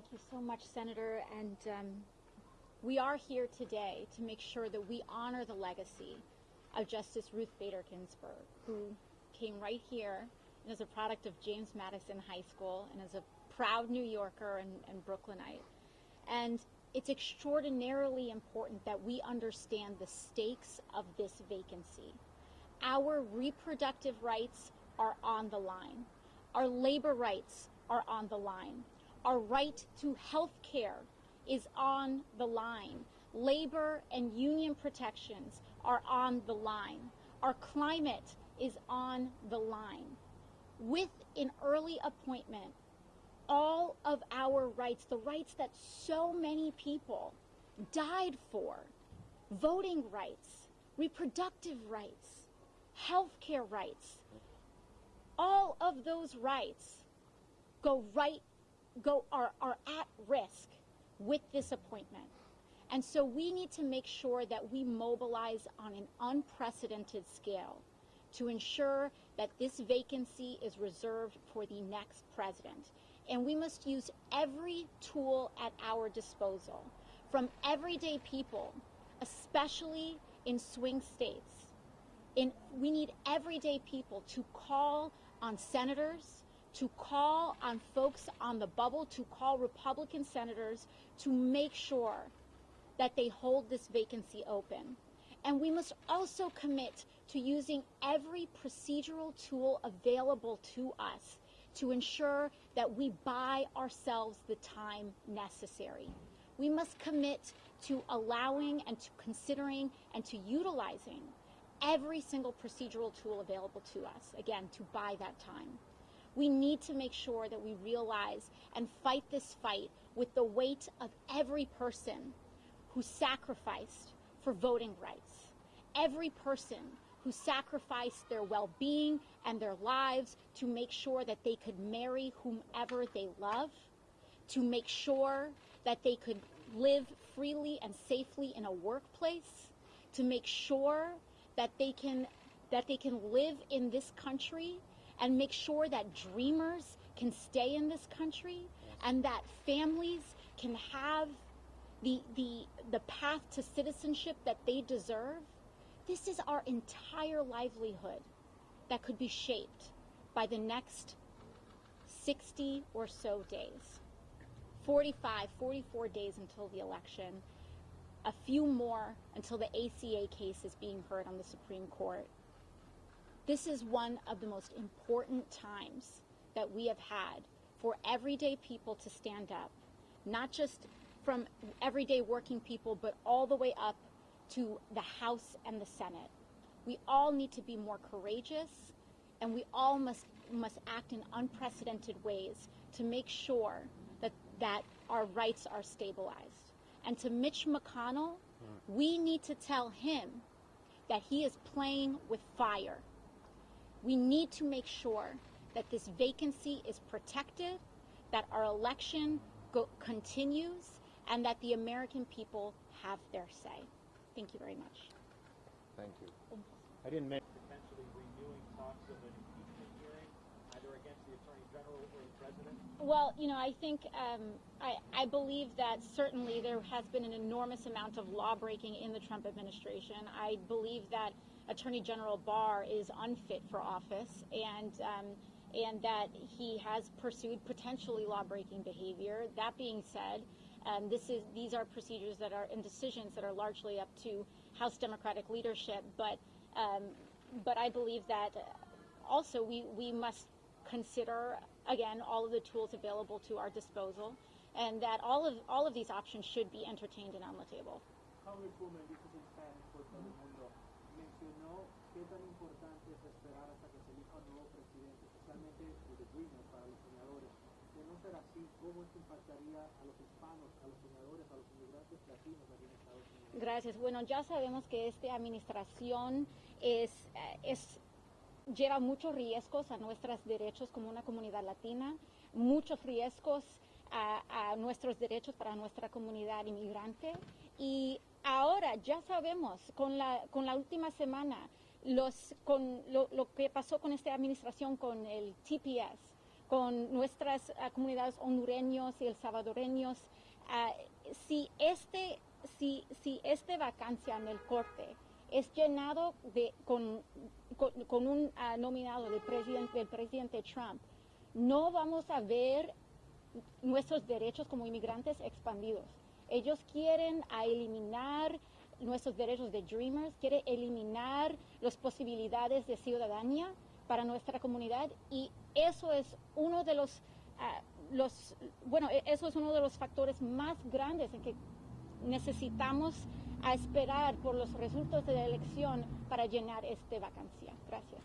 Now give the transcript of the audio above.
Thank you so much, Senator. And um, we are here today to make sure that we honor the legacy of Justice Ruth Bader Ginsburg, who came right here and is a product of James Madison High School and is a proud New Yorker and, and Brooklynite. And it's extraordinarily important that we understand the stakes of this vacancy. Our reproductive rights are on the line. Our labor rights are on the line. Our right to health care is on the line. Labor and union protections are on the line. Our climate is on the line. With an early appointment, all of our rights, the rights that so many people died for, voting rights, reproductive rights, health care rights, all of those rights go right, go, are, are at risk with this appointment. And so we need to make sure that we mobilize on an unprecedented scale to ensure that this vacancy is reserved for the next president. And we must use every tool at our disposal, from everyday people, especially in swing states. In, we need everyday people to call on senators, to call on folks on the bubble, to call Republican senators to make sure that they hold this vacancy open. And we must also commit to using every procedural tool available to us to ensure that we buy ourselves the time necessary. We must commit to allowing and to considering and to utilizing every single procedural tool available to us, again, to buy that time. We need to make sure that we realize and fight this fight with the weight of every person who sacrificed for voting rights, every person who sacrificed their well being and their lives to make sure that they could marry whomever they love, to make sure that they could live freely and safely in a workplace, to make sure that they can that they can live in this country and make sure that dreamers can stay in this country and that families can have the the the path to citizenship that they deserve. This is our entire livelihood that could be shaped by the next 60 or so days. 45 44 days until the election. A few more until the ACA case is being heard on the Supreme Court. This is one of the most important times that we have had for everyday people to stand up, not just from everyday working people, but all the way up to the House and the Senate. We all need to be more courageous, and we all must, must act in unprecedented ways to make sure that, that our rights are stabilized. And to Mitch McConnell, hmm. we need to tell him that he is playing with fire. We need to make sure that this vacancy is protected, that our election go- continues, and that the American people have their say. Thank you very much. Thank you. Thank you. I didn't mention. potentially renewing talks of an impeachment hearing, either against the Attorney General or the President? Well, you know, I think um, I, I believe that certainly there has been an enormous amount of law breaking in the Trump administration. I believe that Attorney General Barr is unfit for office, and um, and that he has pursued potentially law breaking behavior. That being said, um, this is these are procedures that are and decisions that are largely up to House Democratic leadership. But um, but I believe that also we we must consider again all of the tools available to our disposal, and that all of all of these options should be entertained and on the table. Mencionó qué tan importante es esperar hasta que se elija un nuevo presidente, especialmente el de Dreamer para los senadores. De no ser así, ¿cómo esto impactaría a los hispanos, a los senadores, a los inmigrantes latinos aquí en Estados Unidos? Gracias. Bueno, ya sabemos que esta administración es, eh, es lleva muchos riesgos a nuestros derechos como una comunidad latina, muchos riesgos a, a, nuestros derechos para nuestra comunidad inmigrante. Y ahora ya sabemos, con la, con la última semana, los, con lo, que pasó con esta administración con el TPS, con nuestras ah, comunidades hondureños y el salvadoreños, ah, si este si, si esta vacancia en el corte es llenado de, con, un ah, nominado del del presidente Trump, no vamos a ver nuestros derechos como inmigrantes expandidos. Ellos quieren eliminar nuestros derechos de Dreamers, quieren eliminar las posibilidades de ciudadanía para nuestra comunidad y eso es uno de los, los bueno, e- eso es uno de los factores más grandes en que necesitamos a esperar por los resultados de la elección para llenar esta vacancia. Gracias.